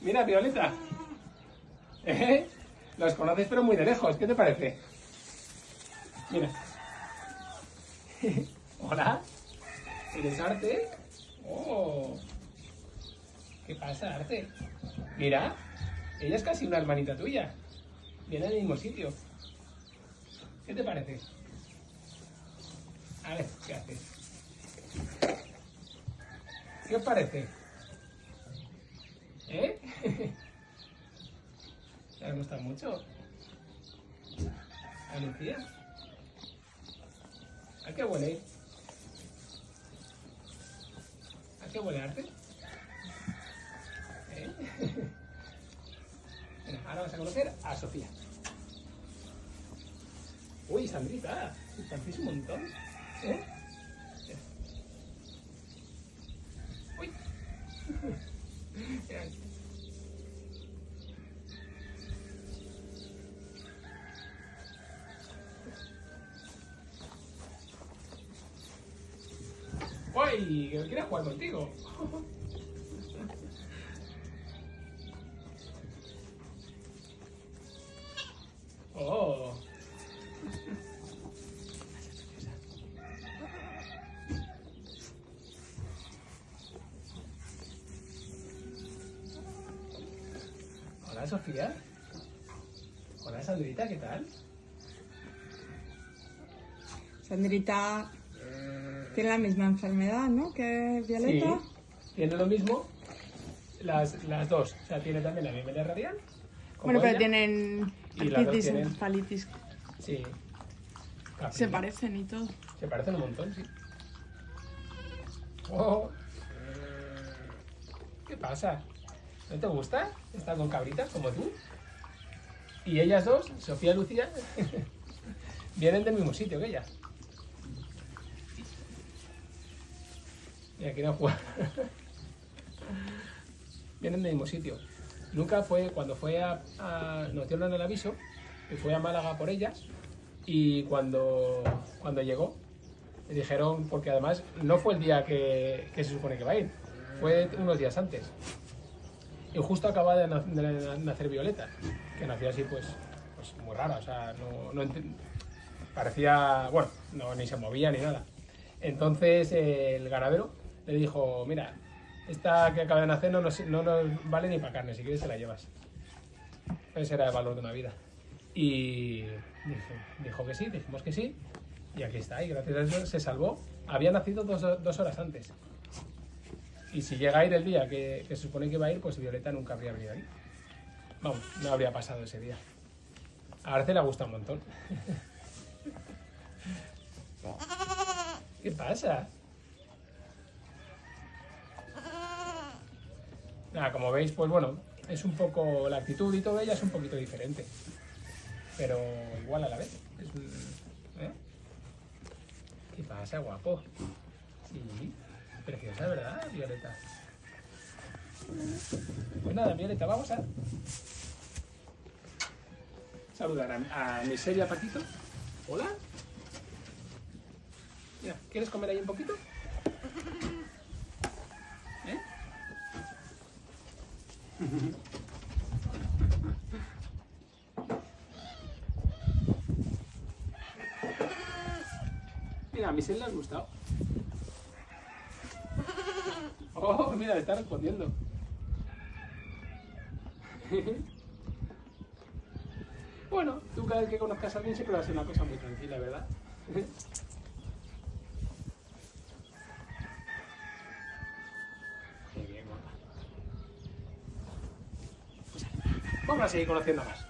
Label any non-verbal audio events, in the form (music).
Mira, Violeta. ¿Eh? Los conoces pero muy de lejos. ¿Qué te parece? Mira. (laughs) Hola. ¿Eres Arte? Oh. ¿Qué pasa, Arte? Mira. Ella es casi una hermanita tuya. Viene al mismo sitio. ¿Qué te parece? A ver, ¿qué haces? ¿Qué os parece? ¿Eh? (laughs) ¿Te gusta mucho? ¿A Lucía? ¿A qué huele? ¿A qué huele arte? ¿Eh? (laughs) Bueno, ahora vas a conocer a Sofía. Uy, Sandrita, te un montón. ¿Eh? (laughs) Uy. Uy, que quiere jugar contigo. (laughs) Oh. Hola Sofía. Hola Sandrita, ¿qué tal? Sandrita tiene la misma enfermedad, ¿no? Que Violeta. Sí, tiene lo mismo las, las dos. O sea, tiene también la mimelia radial. bueno, pero ella. tienen artritis, tienen- encefalitis. Sí. Se parecen y todo. Se parecen un montón, sí. Oh. ¿Qué pasa? ¿No te gusta estar con cabritas como tú? Y ellas dos, Sofía y Lucía, (laughs) vienen del mismo sitio que ella. Mira, quieren jugar. vienen del mismo sitio. Nunca fue, cuando fue a, a- nos dieron el aviso, y fue a Málaga por ellas, y cuando, cuando llegó, le dijeron, porque además no fue el día que, que se supone que va a ir, fue unos días antes. Y justo acaba de, na- de nacer Violeta, que nació así pues, pues muy rara, o sea, no, parecía, bueno, no, ni se movía ni nada. Entonces el ganadero le dijo, mira, esta que acaba de nacer no nos, no nos vale ni para carne, si quieres te la llevas. Ese era el valor de una vida. Y dijo que sí, dijimos que sí, y aquí está, y gracias a eso se salvó. Había nacido dos, dos horas antes. Y si llega a ir el día que, que se supone que va a ir, pues Violeta nunca habría venido ahí. Vamos, no habría pasado ese día. A Arce le gusta un montón. (laughs) ¿Qué pasa? Nada, como veis, pues bueno, es un poco, la actitud y todo ella es un poquito diferente. Pero igual a la vez. Es ¿eh? ¿Qué pasa, guapo? Sí, preciosa, ¿verdad, Violeta? Pues nada, Violeta, vamos a saludar a, a Michelle y a Paquito. Hola. Mira, ¿quieres comer ahí un poquito? (laughs) Mira, a Michelle le ha gustado. Oh, mira, le está respondiendo. (laughs) Bueno, tú cada vez que conozcas a alguien siempre va a una cosa muy tranquila, ¿verdad? (laughs) Qué bien, guapa. Pues, vamos a seguir conociendo más.